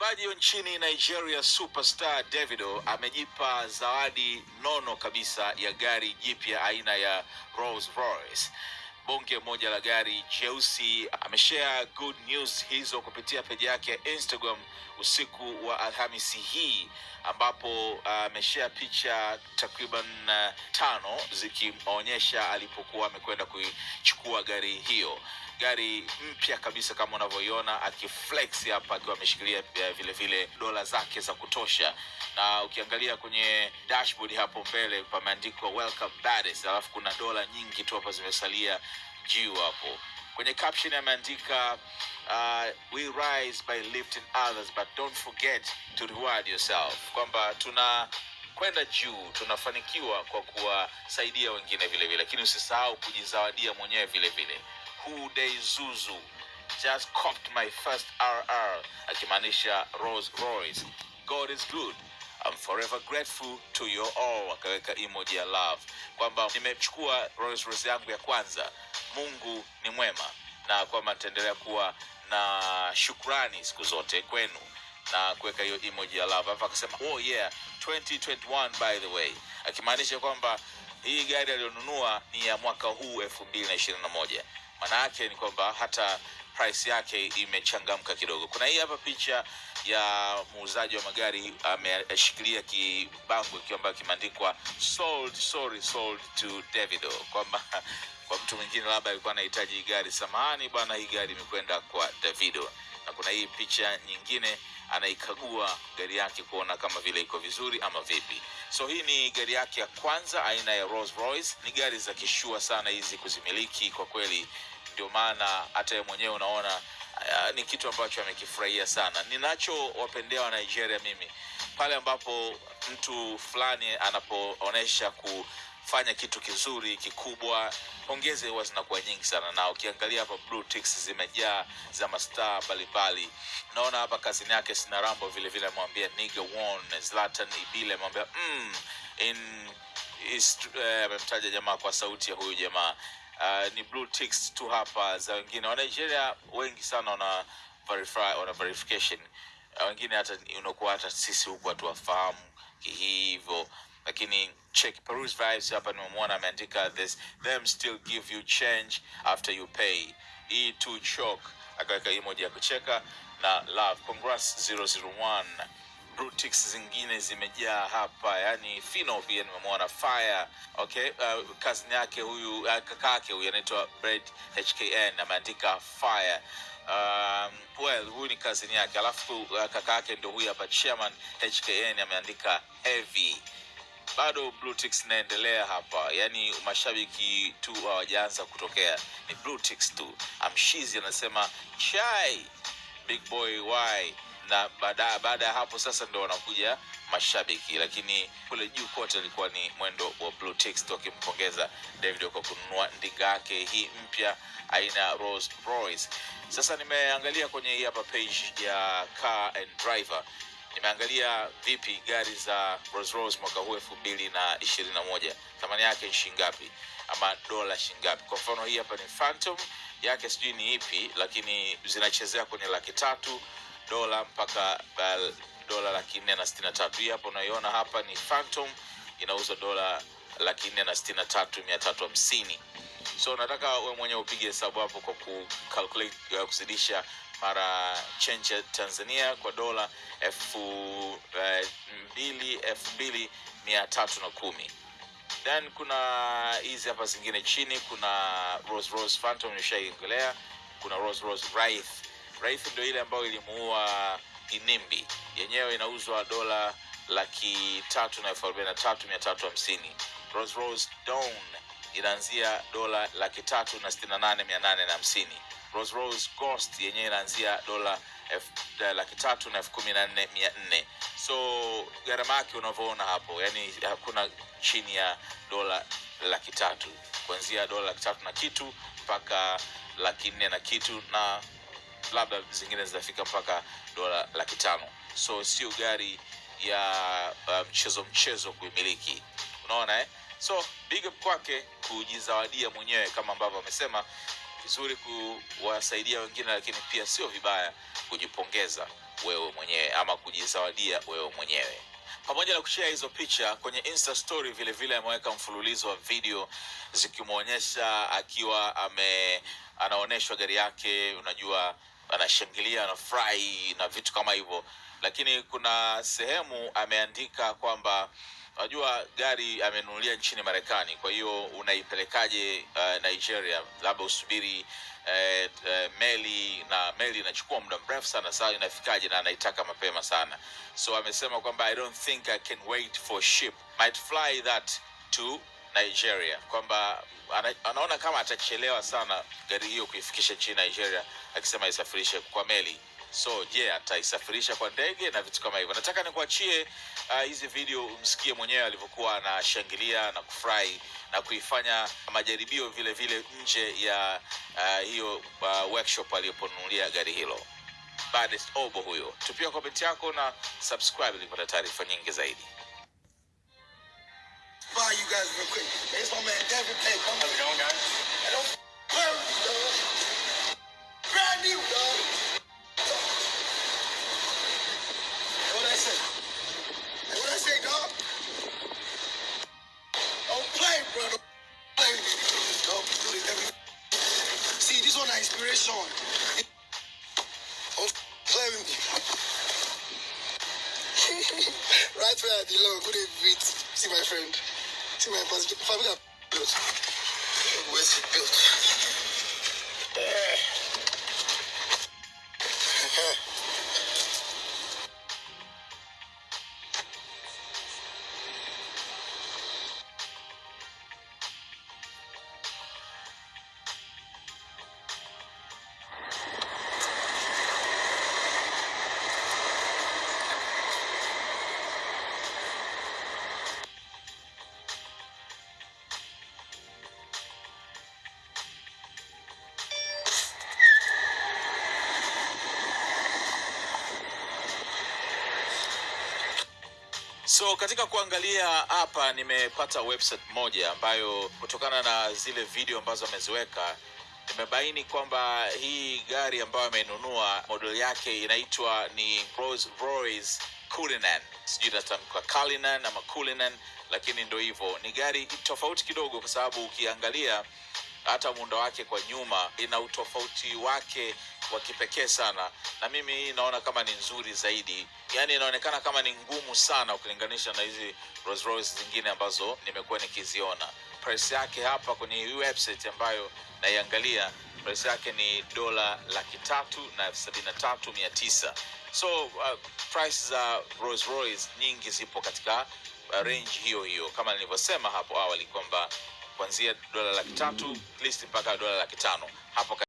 Wa nchini Nigeria superstar Davido amejipa zawadi nono kabisa ya gari jipya aina ya Rolls Royce. Bonge moja la gari jeusi. Ameshare good news hizo kupitia peji yake ya Instagram usiku wa Alhamisi hii ambapo ameshare picha takriban uh, tano zikimonyesha alipokuwa amekwenda kuichukua gari hiyo gari mpya kabisa kama unavyoiona akiflex hapa akiwa ameshikilia eh, vile vile dola zake za kutosha. Na ukiangalia kwenye dashboard hapo mbele pameandikwa welcome baddest alafu kuna dola nyingi tu hapa zimesalia juu hapo. Kwenye caption ameandika uh, we rise by lifting others but don't forget to reward yourself. Kwamba tuna kwenda juu tunafanikiwa kwa kuwasaidia wengine vile vile lakini usisahau kujizawadia mwenyewe vile vile Kude Zuzu just copped my first RR, akimaanisha Rolls Royce. God is good. I'm forever grateful to you all, akaweka emoji ya love kwamba nimechukua Rolls Royce yangu ya kwanza. Mungu ni mwema na kwamba nitaendelea kuwa na shukrani siku zote kwenu na kuweka hiyo emoji ya love. Hapa akasema oh yeah 2021 by the way, akimaanisha kwamba hii gari aliyonunua ni ya mwaka huu 2021 maana yake ni kwamba hata price yake imechangamka kidogo. Kuna hii hapa picha ya muuzaji wa magari ameshikilia kibango ikiwa ambayo kimeandikwa sold sorry sold to davido. Kwamba kwa mtu mwingine labda alikuwa anahitaji gari samahani bwana hii gari imekwenda kwa davido na kuna hii picha nyingine anaikagua gari yake kuona kama vile iko vizuri ama vipi. So hii ni gari yake ya kwanza aina ya Rolls Royce. Ni gari za kishua sana hizi kuzimiliki kwa kweli. Ndio maana hata yeye mwenyewe unaona uh, ni kitu ambacho amekifurahia sana. Ninachowapendea wa nigeria mimi pale ambapo mtu fulani anapoonyesha kufanya kitu kizuri kikubwa pongezi huwa zinakuwa nyingi sana. Na ukiangalia hapa blue ticks zimejaa za mastaa mbalimbali. Naona hapa kazini yake sina rambo vile vile amwambia nigga one zlatan ibile amwambia mm, in is- uh, jamaa kwa sauti ya huyu jamaa. Uh, ni blue ticks tu hapa za wengine. Wanigeria wengi sana wana verify, wana verification. Uh, wengine hata unakuwa hata sisi huku hatuwafahamu hivyo lakini check peruse vibes hapa nimemwona ameandika this them still give you change after you pay. E to chok akaweka emoji ya kucheka na love. Congrats 001 Brutix zingine zimejaa hapa. Yani fino pia nimemwona fire. Okay uh, kazini yake huyu uh, kakake huyu anaitwa Brad hkn ameandika fire. Um, well huyu ni kazini yake. Alafu uh, kaka yake ndio huyu hapa chairman hkn ameandika heavy bado blue inaendelea hapa. Yani mashabiki tu hawajaanza kutokea. Ni blue tu. Amshizi anasema chai big boy why? Na baada ya hapo sasa ndo wanakuja mashabiki. Lakini kule juu kote ilikuwa ni mwendo wa blue ticks wakimpongeza david kwa kununua ndinga yake hii mpya aina ya Royce. Sasa nimeangalia kwenye hii hapa page ya car and driver nimeangalia vipi gari za Rolls Royce mwaka huu elfu mbili na ishirini na moja? Thamani yake ni shingapi ama dola shingapi kwa mfano hii hapa ni Phantom yake sijui ni ipi lakini zinachezea kwenye laki tatu dola mpaka uh, dola laki nne na sitini na tatu. Hii hapa unaiona hapa ni Phantom inauzwa dola laki nne na sitini na tatu mia tatu hamsini. So nataka we mwenyewe upige hesabu hapo kwa kucalculate uh, kuzidisha mara change ya tanzania kwa dola elfu uh, mbili elfu mbili mia tatu na kumi. Then kuna hizi hapa zingine chini kuna Rolls Royce Phantom nishaiongelea kuna Rolls Royce Wraith. Wraith ndio ile ambayo ilimuua Inimbi. Yenyewe inauzwa dola laki tatu na elfu arobaini na tatu mia tatu hamsini. Dawn inaanzia dola laki tatu na sitini na nane mia nane na hamsini Rolls Royce Ghost yenyewe inaanzia dola eh, laki tatu na elfu kumi na nne mia nne. So gharama yake unavyoona hapo yani hakuna chini ya dola laki tatu. Kuanzia dola laki tatu na kitu mpaka laki nne na kitu na labda zingine zitafika mpaka dola laki tano. So sio gari ya uh, mchezo mchezo kuimiliki. Unaona eh? so big up kwake kujizawadia mwenyewe kama ambavyo amesema vizuri kuwasaidia wengine lakini pia sio vibaya kujipongeza wewe mwenyewe ama kujizawadia wewe mwenyewe. Pamoja na kushea hizo picha kwenye insta story vile vile ameweka mfululizo wa video zikimwonyesha akiwa ame anaonyeshwa gari yake unajua anashangilia anafurahi na vitu kama hivyo. Lakini kuna sehemu ameandika kwamba unajua gari amenunulia nchini marekani kwa hiyo unaipelekaje uh, nigeria? Labda usubiri uh, uh, meli na meli inachukua muda mrefu sana saa inafikaje na anaitaka mapema sana. So amesema kwamba i don't think i can wait for ship. Might fly that to nigeria. Kwamba ana, anaona kama atachelewa sana gari hiyo kuifikisha nchini nigeria akisema isafirishe kwa meli so je yeah, ataisafirisha kwa ndege na vitu kama hivyo. Nataka nikuachie uh, hizi video umsikie mwenyewe alivyokuwa anashangilia na kufurahi na kuifanya majaribio vile vile nje ya uh, hiyo uh, workshop aliyoponunulia gari hilo. Obo huyo. Tupia komenti yako na subscribe ili taarifa nyingi zaidi. Bye, you guys real quick. It's my man. Inspiration. Don't play with me. right where I belong. Good evening. See my friend. See my family built. Where's it built? Yeah. So katika kuangalia hapa nimepata website moja ambayo kutokana na zile video ambazo ameziweka imebaini kwamba hii gari ambayo amenunua model yake inaitwa ni sijui natamka Cullinan ama Cullinan lakini ndo hivyo. Ni gari tofauti kidogo kwa sababu ukiangalia hata muundo wake kwa nyuma ina utofauti wake wa kipekee sana. Na mimi hii naona kama ni nzuri zaidi. Yaani inaonekana kama ni ngumu sana ukilinganisha na hizi Rolls Royce zingine ambazo nimekuwa nikiziona. Price yake hapa kwenye hii website ambayo naiangalia price yake ni dola laki tatu na elfu tatu mia tisa. So uh, price za Rolls Royce nyingi zipo katika uh, range hiyo hiyo. Kama nilivyosema hapo awali kwamba kuanzia dola laki tatu list mpaka dola laki tano. Hapo